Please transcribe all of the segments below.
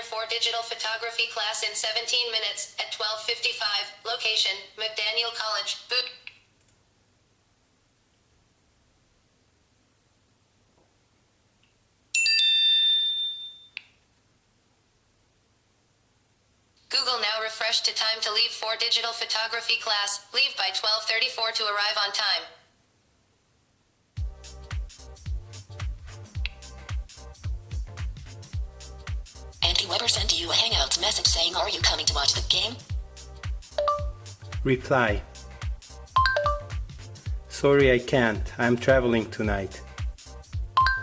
Chapter 4 Digital Photography class in 17 minutes at 12:55. Location: McDaniel College. Boot. Google now refresh to time to leave for digital photography class. Leave by 12:34 to arrive on time. Weber sent you a Hangouts message saying, Are you coming to watch the game? Reply. Sorry, I can't. I'm traveling tonight.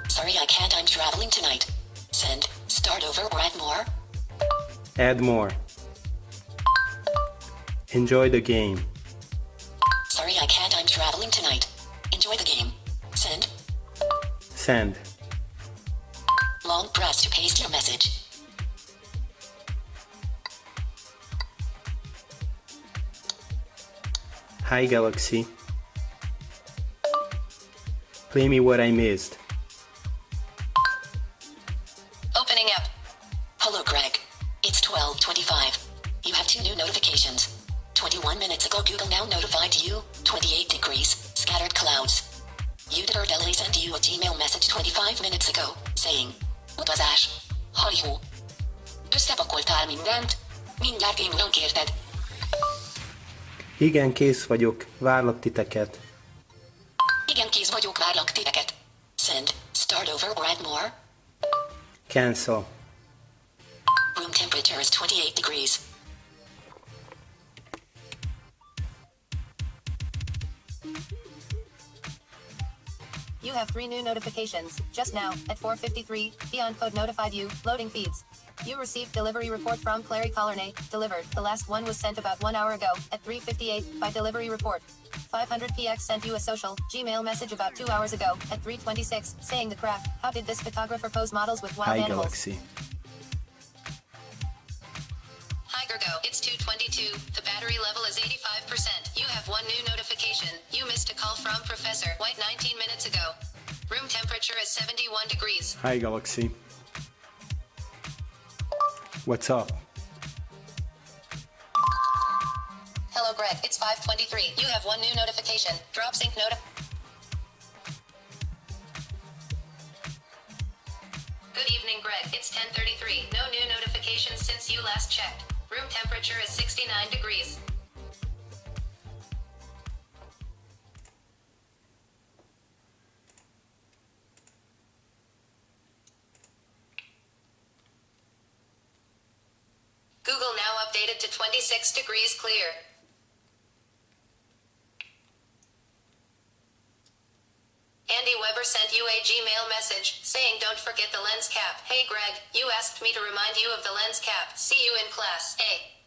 Sorry, I can't. I'm traveling tonight. Send. Start over or add more. Add more. Enjoy the game. Sorry, I can't. I'm traveling tonight. Enjoy the game. Send. Send. Long press to paste your message. Hi, Galaxy. Play me what I missed. Opening up. Hello, Greg. It's 1225. You have two new notifications. 21 minutes ago, Google now notified you 28 degrees, scattered clouds. Uditor Delay sent you a Gmail message 25 minutes ago, saying, What was Utazás. Hajhó. Összepakoltál mindent? Mindjárt én kérted. Igen, kész vagyok. Várlak titeket. Igen, kész vagyok, várlak titeket. Send. Start over or add more. Cancel. Room temperature is 28 degrees. You have three new notifications. Just now, at 4:53, Beyond Code notified you. Loading feeds. You received delivery report from Clary Colornay. Delivered. The last one was sent about one hour ago at 3:58 by delivery report. 500px sent you a social Gmail message about two hours ago at 3:26 saying the crap. How did this photographer pose models with wild Hi, animals? Galaxy. Hi Gergo, it's 222. The battery level is 85%. You have one new notification. 71 degrees. Hi, Galaxy. What's up? Hello Greg, it's 523. You have one new notification. Drop sync noti- Good evening Greg, it's 1033. No new notifications since you last checked. Room temperature is 69 degrees. Updated to 26 degrees clear. Andy Weber sent you a Gmail message saying don't forget the lens cap. Hey Greg, you asked me to remind you of the lens cap. See you in class. A.